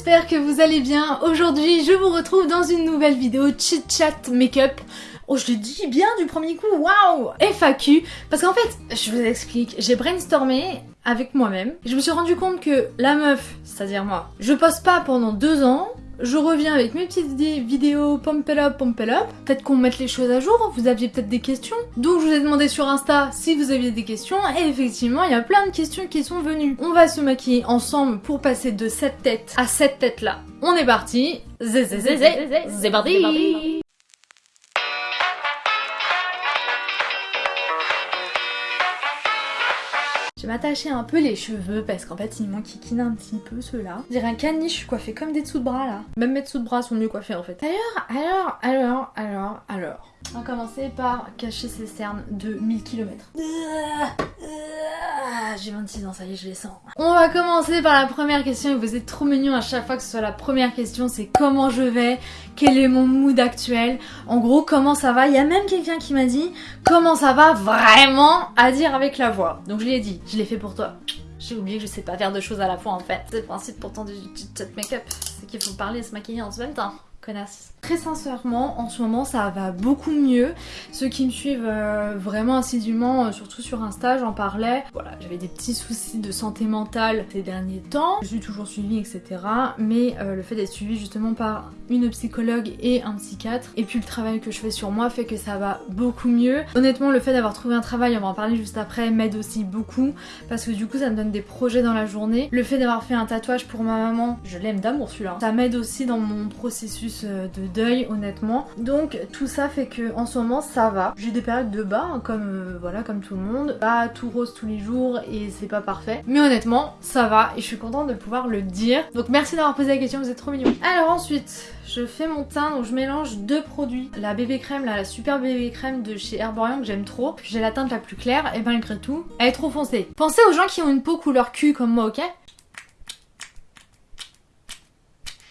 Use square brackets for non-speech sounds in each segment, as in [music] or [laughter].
j'espère que vous allez bien. Aujourd'hui, je vous retrouve dans une nouvelle vidéo chit chat make-up. Oh, je le dis bien du premier coup, waouh FAQ, parce qu'en fait, je vous explique, j'ai brainstormé avec moi-même. Je me suis rendu compte que la meuf, c'est-à-dire moi, je poste pas pendant deux ans, je reviens avec mes petites vidéos pump it up, pump it up. Peut-être qu'on mette les choses à jour, vous aviez peut-être des questions. Donc je vous ai demandé sur Insta si vous aviez des questions et effectivement il y a plein de questions qui sont venues. On va se maquiller ensemble pour passer de cette tête à cette tête là. On est parti. C'est parti. M'attacher un peu les cheveux parce qu'en fait il m'enquiquine un petit peu ceux-là. Je dirais un caniche coiffé comme des dessous de bras là. Même mes dessous de bras sont mieux coiffés en fait. Alors, alors, alors, alors, alors. On va commencer par cacher ses cernes de 1000 km. J'ai 26 ans, ça y est, je les sens. On va commencer par la première question et vous êtes trop mignons à chaque fois que ce soit la première question, c'est comment je vais, quel est mon mood actuel, en gros comment ça va? Il y a même quelqu'un qui m'a dit comment ça va vraiment à dire avec la voix. Donc je lui ai dit, je l'ai fait pour toi. J'ai oublié que je sais pas faire deux choses à la fois en fait. C'est le principe pourtant du chat make-up, c'est qu'il faut parler et se maquiller en même temps. Connasse. Très sincèrement, en ce moment ça va beaucoup mieux. Ceux qui me suivent euh, vraiment assidûment, euh, surtout sur Insta, j'en parlais. Voilà, j'avais des petits soucis de santé mentale ces derniers temps. Je suis toujours suivie, etc. Mais euh, le fait d'être suivie justement par une psychologue et un psychiatre, et puis le travail que je fais sur moi fait que ça va beaucoup mieux. Honnêtement, le fait d'avoir trouvé un travail, on va en parler juste après, m'aide aussi beaucoup parce que du coup ça me donne des projets dans la journée. Le fait d'avoir fait un tatouage pour ma maman, je l'aime d'amour celui-là. Ça m'aide aussi dans mon processus de honnêtement. Donc tout ça fait que en ce moment ça va. J'ai des périodes de bas hein, comme euh, voilà comme tout le monde. Pas tout rose tous les jours et c'est pas parfait. Mais honnêtement ça va et je suis contente de pouvoir le dire. Donc merci d'avoir posé la question, vous êtes trop mignons. Alors ensuite je fais mon teint donc je mélange deux produits. La bébé crème, la super bébé crème de chez Herborian que j'aime trop. J'ai la teinte la plus claire et malgré tout elle est trop foncée. Pensez aux gens qui ont une peau couleur cul comme moi ok?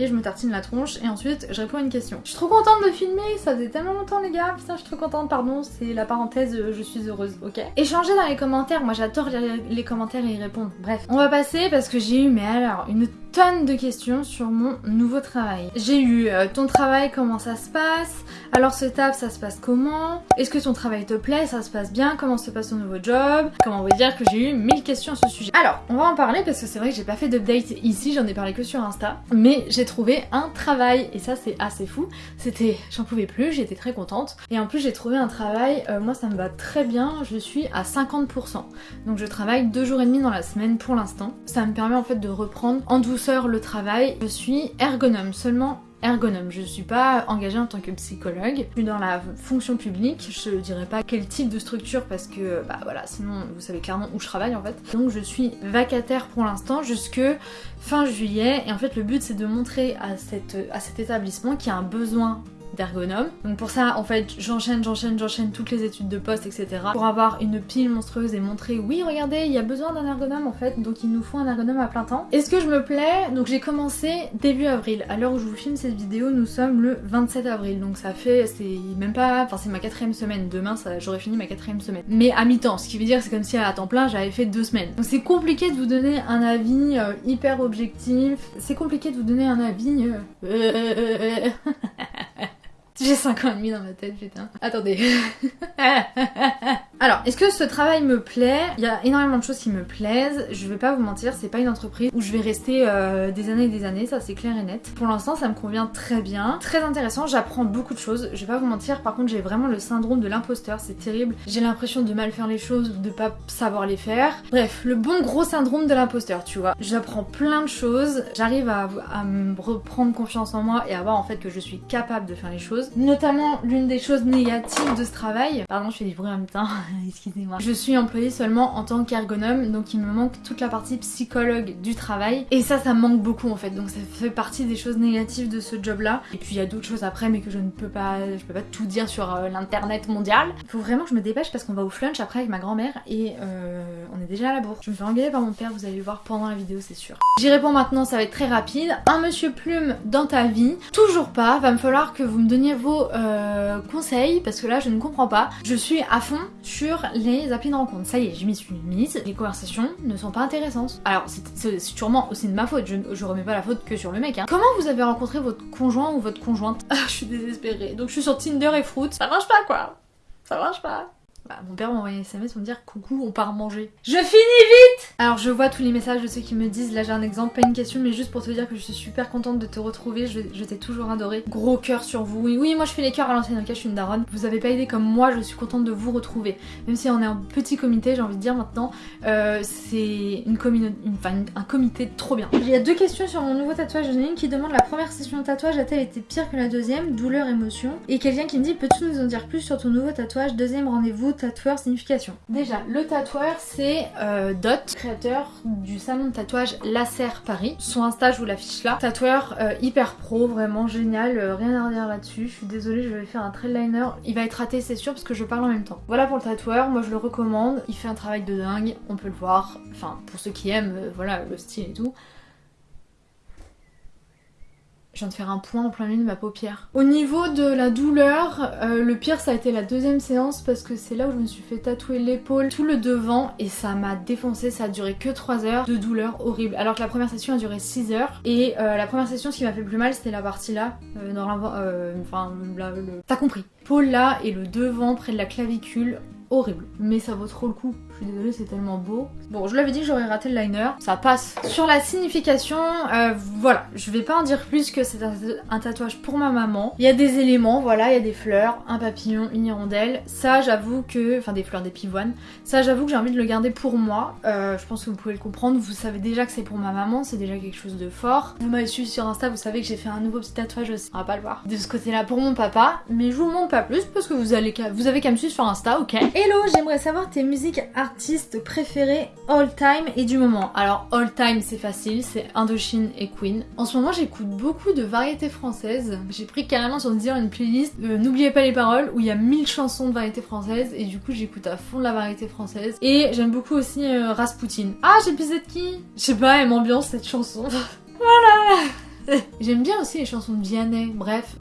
Et je me tartine la tronche et ensuite je réponds à une question. Je suis trop contente de filmer, ça faisait tellement longtemps les gars, putain je suis trop contente, pardon, c'est la parenthèse euh, je suis heureuse, ok? Échangez dans les commentaires, moi j'adore lire les commentaires et y répondre. Bref, on va passer parce que j'ai eu, mais alors, une tonne de questions sur mon nouveau travail. J'ai eu euh, ton travail, comment ça se passe? Alors ce taf, ça se passe comment? Est-ce que ton travail te plaît? Ça se passe bien? Comment se passe ton nouveau job? Comment vous dire que j'ai eu mille questions à ce sujet? Alors, on va en parler parce que c'est vrai que j'ai pas fait d'update ici, j'en ai parlé que sur Insta. Mais j'ai trouvé un travail et ça c'est assez fou. C'était, j'en pouvais plus, j'étais très contente. Et en plus j'ai trouvé un travail, euh, moi ça me va très bien, je suis à 50%. Donc je travaille deux jours et demi dans la semaine pour l'instant. Ça me permet en fait de reprendre en douceur le travail. Je suis ergonome, seulement ergonome. Je suis pas engagée en tant que psychologue. Je suis dans la fonction publique. Je dirais pas quel type de structure parce que bah voilà, sinon vous savez clairement où je travaille en fait. Donc je suis vacataire pour l'instant jusque fin juillet et en fait le but c'est de montrer à, cette, à cet établissement qu'il y a un besoin d'ergonome. Donc pour ça, en fait, j'enchaîne, j'enchaîne, j'enchaîne toutes les études de poste, etc. Pour avoir une pile monstrueuse et montrer, oui, regardez, il y a besoin d'un ergonome en fait, donc il nous faut un ergonome à plein temps. Est-ce que je me plais? Donc j'ai commencé début avril. À l'heure où je vous filme cette vidéo, nous sommes le 27 avril, donc ça fait, c'est même pas, enfin c'est ma quatrième semaine. Demain, j'aurais fini ma quatrième semaine. Mais à mi-temps, ce qui veut dire c'est comme si à temps plein j'avais fait deux semaines. Donc c'est compliqué de vous donner un avis euh, hyper objectif. C'est compliqué de vous donner un avis. Euh... J'ai 5 ans et demi dans ma tête, putain. Attendez. [laughs] Alors, est-ce que ce travail me plaît? Il y a énormément de choses qui me plaisent. Je vais pas vous mentir, c'est pas une entreprise où je vais rester euh, des années et des années, ça c'est clair et net. Pour l'instant, ça me convient très bien. Très intéressant, j'apprends beaucoup de choses. Je vais pas vous mentir, par contre, j'ai vraiment le syndrome de l'imposteur, c'est terrible. J'ai l'impression de mal faire les choses ou de pas savoir les faire. Bref, le bon gros syndrome de l'imposteur, tu vois. J'apprends plein de choses, j'arrive à, me reprendre confiance en moi et à voir en fait que je suis capable de faire les choses. Notamment, l'une des choses négatives de ce travail, pardon, je fais des bruits en même. [laughs] excusez-moi. Je suis employée seulement en tant qu'ergonome, donc il me manque toute la partie psychologue du travail. Et ça, ça me manque beaucoup en fait, donc ça fait partie des choses négatives de ce job-là. Et puis il y a d'autres choses après, mais que je ne peux pas, je peux pas tout dire sur euh, l'internet mondial. Il faut vraiment que je me dépêche parce qu'on va au flunch après avec ma grand-mère et euh, on est déjà à la bourre. Je me fais engueuler par mon père, vous allez le voir pendant la vidéo, c'est sûr. J'y réponds maintenant, ça va être très rapide. Un monsieur plume dans ta vie Toujours pas, va me falloir que vous me donniez vos euh, conseils parce que là je ne comprends pas. Je suis à fond, sur les applis de rencontre. Ça y est, je m'y suis mise. Les conversations ne sont pas intéressantes. Alors, c'est sûrement aussi de ma faute. Je, je, remets pas la faute que sur le mec. Hein. Comment vous avez rencontré votre conjoint ou votre conjointe? Ah, je suis désespérée. Donc, je suis sur Tinder et Fruit. Ça marche pas, quoi. Ça marche pas. Bah, mon père m'a envoyé un SMS pour me dire coucou, on part manger. Je finis vite Alors je vois tous les messages de ceux qui me disent, là j'ai un exemple, pas une question, mais juste pour te dire que je suis super contente de te retrouver, je, t'ai toujours adoré. Gros cœur sur vous. Oui, oui, moi je fais les cœurs à l'ancienne, ok, je suis une daronne. Vous avez pas aidé comme moi, je suis contente de vous retrouver. Même si on est un petit comité, j'ai envie de dire maintenant, euh, c'est une communauté, un comité trop bien. Il y a deux questions sur mon nouveau tatouage. J'en ai une qui demande la première session de tatouage a-t-elle été pire que la deuxième? Douleur, émotion. Et quelqu'un qui me dit peux-tu nous en dire plus sur ton nouveau tatouage? Deuxième rendez-vous, tatoueur, signification. Déjà, le tatoueur, c'est euh, Dot, créateur du salon de tatouage Laser Paris. Son Insta, je vous l'affiche là. Tatoueur euh, hyper pro, vraiment génial, euh, rien à redire là-dessus. Je suis désolée, je vais faire un trail liner. Il va être raté, c'est sûr, parce que je parle en même temps. Voilà pour le tatoueur, moi je le recommande. Il fait un travail de dingue, on peut le voir. Enfin, pour ceux qui aiment, voilà, le style et tout. Je viens de faire un point en plein milieu de ma paupière. Au niveau de la douleur, euh, le pire ça a été la deuxième séance parce que c'est là où je me suis fait tatouer l'épaule, tout le devant et ça m'a défoncé, ça a duré que 3 heures de douleur horrible. Alors que la première session a duré 6 heures et euh, la première session ce qui m'a fait plus mal c'était la partie là, euh, dans enfin. T'as compris. L'épaule là et le devant près de la clavicule, horrible. Mais ça vaut trop le coup. Je suis désolée, c'est tellement beau. Bon, je l'avais dit j'aurais raté le liner. Ça passe. Sur la signification, euh, voilà. Je vais pas en dire plus que c'est un, tatouage pour ma maman. Il y a des éléments, voilà. Il y a des fleurs, un papillon, une hirondelle. Ça, j'avoue que... Enfin, des fleurs, des pivoines. Ça, j'avoue que j'ai envie de le garder pour moi. Euh, je pense que vous pouvez le comprendre. Vous savez déjà que c'est pour ma maman. C'est déjà quelque chose de fort. Vous m'avez suivi sur Insta, vous savez que j'ai fait un nouveau petit tatouage aussi. On va pas le voir. De ce côté-là pour mon papa. Mais je vous montre pas plus parce que vous, allez vous avez qu'à me suivre sur Insta, ok? Hello, j'aimerais savoir tes musiques artistes préférées all time et du moment. Alors all time c'est facile, c'est Indochine et Queen. En ce moment j'écoute beaucoup de variétés françaises. J'ai pris carrément sur dire une playlist euh, N'oubliez pas les paroles où il y a 1000 chansons de variétés françaises et du coup j'écoute à fond la variété française. Et j'aime beaucoup aussi euh, Rasputin. Ah j'ai de qui? Je sais pas, elle m'ambiance cette chanson. [laughs] voilà [laughs] J'aime bien aussi les chansons de Vianney, bref.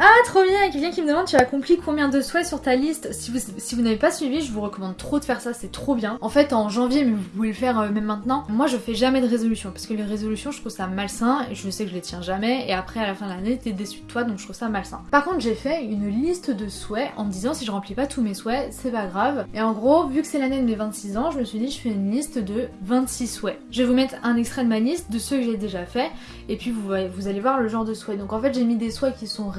Ah, trop bien! Il y a quelqu'un qui me demande tu as accompli combien de souhaits sur ta liste? Si vous, n'avez pas suivi, je vous recommande trop de faire ça, c'est trop bien. En fait, en janvier, mais vous pouvez le faire euh, même maintenant, moi je fais jamais de résolution parce que les résolutions, je trouve ça malsain et je sais que je les tiens jamais. Et après, à la fin de l'année, t'es déçu de toi donc je trouve ça malsain. Par contre, j'ai fait une liste de souhaits en me disant si je remplis pas tous mes souhaits, c'est pas grave. Et en gros, vu que c'est l'année de mes 26 ans, je me suis dit je fais une liste de 26 souhaits. Je vais vous mettre un extrait de ma liste de ceux que j'ai déjà fait et puis vous, vous allez voir le genre de souhaits. Donc en fait, j'ai mis des souhaits qui sont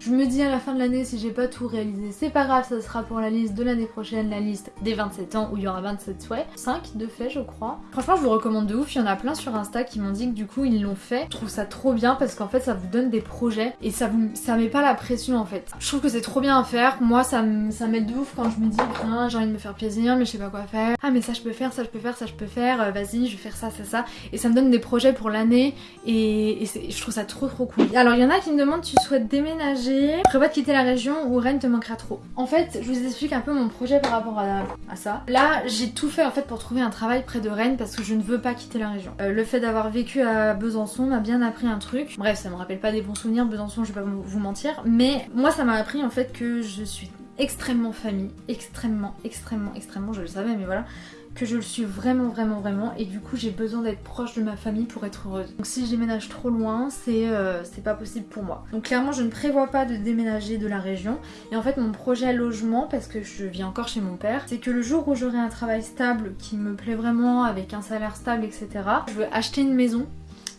Je me dis à la fin de l'année, si j'ai pas tout réalisé, c'est pas grave, ça sera pour la liste de l'année prochaine, la liste des 27 ans où il y aura 27 souhaits. 5 de fait, je crois. Franchement, je vous recommande de ouf. Il y en a plein sur Insta qui m'ont dit que du coup, ils l'ont fait. Je trouve ça trop bien parce qu'en fait, ça vous donne des projets et ça vous ça met pas la pression en fait. Je trouve que c'est trop bien à faire. Moi, ça m'aide de ouf quand je me dis, j'ai envie de me faire plaisir, mais je sais pas quoi faire. Ah, mais ça, je peux faire, ça, je peux faire, ça, je peux faire. Euh, vas-y, je vais faire ça, ça, ça. Et ça me donne des projets pour l'année et, et je trouve ça trop trop cool. Alors, il y en a qui me demandent, tu souhaites déménager Prévois de quitter la région où Rennes te manquera trop. En fait, je vous explique un peu mon projet par rapport à, ça. Là, j'ai tout fait en fait pour trouver un travail près de Rennes parce que je ne veux pas quitter la région. Euh, le fait d'avoir vécu à Besançon m'a bien appris un truc. Bref, ça me rappelle pas des bons souvenirs, Besançon, je vais pas vous mentir. Mais moi, ça m'a appris en fait que je suis extrêmement famille, extrêmement, extrêmement, extrêmement, je le savais, mais voilà, que je le suis vraiment vraiment vraiment et du coup j'ai besoin d'être proche de ma famille pour être heureuse. Donc si je déménage trop loin c'est euh, pas possible pour moi. Donc clairement je ne prévois pas de déménager de la région et en fait mon projet logement parce que je vis encore chez mon père c'est que le jour où j'aurai un travail stable qui me plaît vraiment avec un salaire stable etc je veux acheter une maison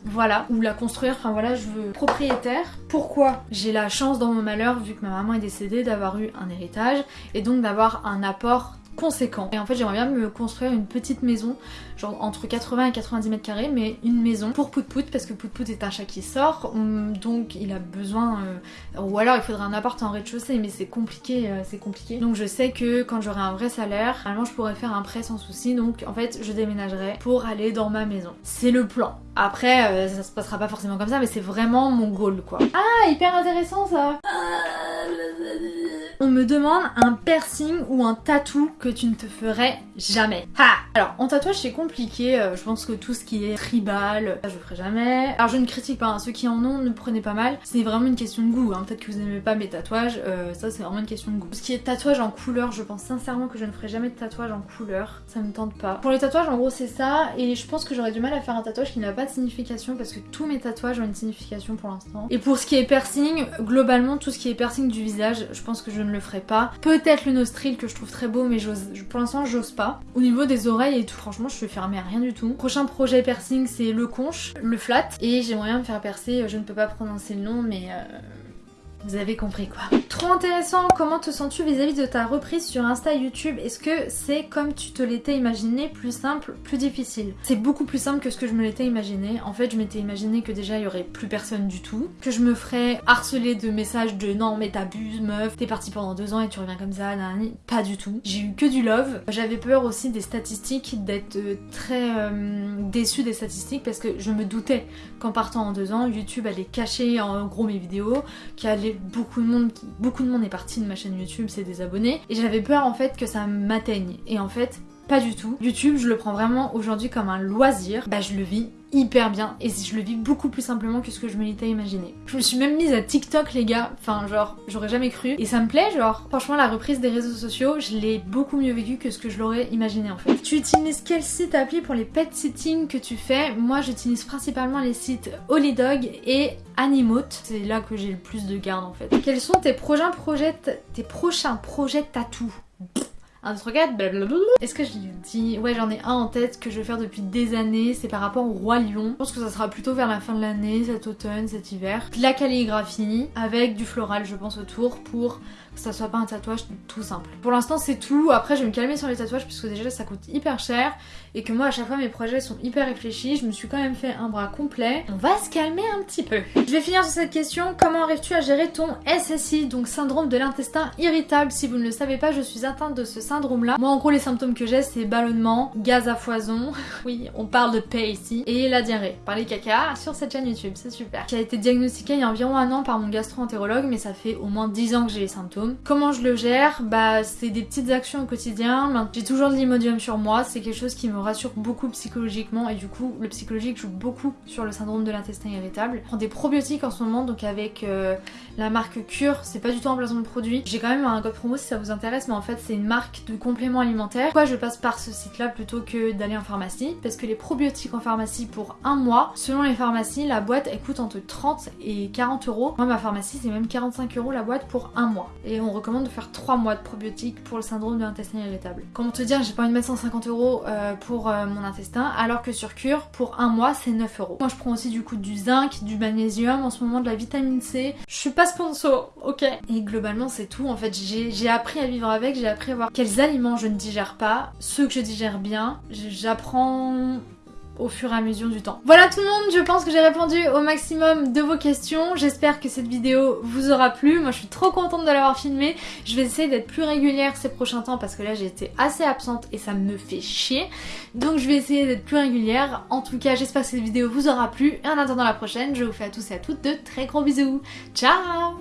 voilà, ou la construire, enfin voilà, je veux propriétaire. Pourquoi? J'ai la chance dans mon malheur, vu que ma maman est décédée, d'avoir eu un héritage et donc d'avoir un apport conséquent. Et en fait j'aimerais bien me construire une petite maison, genre entre 80 et 90 mètres carrés, mais une maison pour Pout parce que Pout Pout est un chat qui sort, donc il a besoin, euh, ou alors il faudrait un appart en rez-de-chaussée, mais c'est compliqué, euh, c'est compliqué. Donc je sais que quand j'aurai un vrai salaire, normalement je pourrais faire un prêt sans souci, donc en fait je déménagerai pour aller dans ma maison. C'est le plan. Après euh, ça se passera pas forcément comme ça, mais c'est vraiment mon goal quoi. Ah hyper intéressant ça on me demande un piercing ou un tatou que tu ne te ferais jamais. Ha Alors en tatouage c'est compliqué, euh, je pense que tout ce qui est tribal, ça je ferai jamais. Alors je ne critique pas, hein. ceux qui en ont ne prenez pas mal, c'est vraiment une question de goût, hein. peut-être que vous n'aimez pas mes tatouages, euh, ça c'est vraiment une question de goût. Ce qui est tatouage en couleur, je pense sincèrement que je ne ferai jamais de tatouage en couleur, ça me tente pas. Pour les tatouages en gros c'est ça, et je pense que j'aurais du mal à faire un tatouage qui n'a pas de signification parce que tous mes tatouages ont une signification pour l'instant. Et pour ce qui est piercing, globalement tout ce qui est piercing du visage, je pense que je le ferai pas. Peut-être le nostril que je trouve très beau mais pour l'instant j'ose pas. Au niveau des oreilles et tout, franchement je suis fermée à rien du tout. Prochain projet piercing c'est le conche, le flat, et j'aimerais bien me faire percer, je ne peux pas prononcer le nom mais... Euh, vous avez compris quoi. Trop intéressant, comment te sens-tu vis-à-vis de ta reprise sur Insta YouTube? Est-ce que c'est comme tu te l'étais imaginé, plus simple, plus difficile? C'est beaucoup plus simple que ce que je me l'étais imaginé. En fait, je m'étais imaginé que déjà il y aurait plus personne du tout, que je me ferais harceler de messages de non mais t'abuses meuf, t'es parti pendant deux ans et tu reviens comme ça, nanani. Pas du tout. J'ai eu que du love. J'avais peur aussi des statistiques, d'être euh, très euh, déçue des statistiques parce que je me doutais qu'en partant en deux ans, YouTube allait cacher en gros mes vidéos, qu'il allait beaucoup de monde, beaucoup de monde est parti de ma chaîne YouTube, c'est des abonnés, et j'avais peur en fait que ça m'atteigne. Et en fait, pas du tout. YouTube, je le prends vraiment aujourd'hui comme un loisir. Bah, je le vis hyper bien et je le vis beaucoup plus simplement que ce que je me l'étais imaginé. Je me suis même mise à TikTok les gars, enfin genre j'aurais jamais cru et ça me plaît genre franchement la reprise des réseaux sociaux je l'ai beaucoup mieux vécu que ce que je l'aurais imaginé en fait. Tu utilises quel site appli pour les pet sitting que tu fais? Moi j'utilise principalement les sites Holydog et Animote, c'est là que j'ai le plus de garde en fait. Quels sont tes prochains projets, tes prochains projets tatou? 1, 2, 3, 4, blablabla. Est-ce que je lui dis Ouais, j'en ai un en tête que je vais faire depuis des années, c'est par rapport au Roi Lion. Je pense que ça sera plutôt vers la fin de l'année, cet automne, cet hiver. La calligraphie avec du floral, je pense, autour pour que ça soit pas un tatouage tout simple. Pour l'instant, c'est tout. Après, je vais me calmer sur les tatouages puisque déjà ça coûte hyper cher et que moi, à chaque fois, mes projets sont hyper réfléchis. Je me suis quand même fait un bras complet. On va se calmer un petit peu. Je vais finir sur cette question. Comment arrives-tu à gérer ton SSI, donc syndrome de l'intestin irritable? Si vous ne le savez pas, je suis atteinte de ce syndrome-là. Moi, en gros, les symptômes que j'ai, c'est ballonnement, gaz à foison. [laughs] oui, on parle de paix ici. Et la diarrhée. Par les caca sur cette chaîne YouTube, c'est super. Qui a été diagnostiqué il y a environ un an par mon gastro-entérologue, mais ça fait au moins 10 ans que j'ai les symptômes. Comment je le gère? Bah c'est des petites actions au quotidien. J'ai toujours de l'imodium sur moi, c'est quelque chose qui me rassure beaucoup psychologiquement et du coup le psychologique joue beaucoup sur le syndrome de l'intestin irritable. Je prends des probiotiques en ce moment donc avec euh, la marque Cure, c'est pas du tout un placement de produit. J'ai quand même un code promo si ça vous intéresse mais en fait c'est une marque de compléments alimentaires. Pourquoi je passe par ce site là plutôt que d'aller en pharmacie? Parce que les probiotiques en pharmacie pour un mois, selon les pharmacies, la boîte elle coûte entre 30 et 40 euros. Moi ma pharmacie c'est même 45 euros la boîte pour un mois. On recommande de faire 3 mois de probiotiques pour le syndrome de l'intestin irritable. Comment te dire, j'ai pas envie de mettre 150 euros euh, pour euh, mon intestin, alors que sur cure, pour un mois, c'est 9 euros. Moi, je prends aussi du coup du zinc, du magnésium, en ce moment de la vitamine C. Je suis pas sponsor, ok Et globalement, c'est tout. En fait, j'ai appris à vivre avec, j'ai appris à voir quels aliments je ne digère pas, ceux que je digère bien. J'apprends au fur et à mesure du temps. Voilà tout le monde, je pense que j'ai répondu au maximum de vos questions. J'espère que cette vidéo vous aura plu. Moi je suis trop contente de l'avoir filmée. Je vais essayer d'être plus régulière ces prochains temps parce que là j'ai été assez absente et ça me fait chier. Donc je vais essayer d'être plus régulière. En tout cas j'espère que cette vidéo vous aura plu. Et en attendant la prochaine, je vous fais à tous et à toutes de très gros bisous. Ciao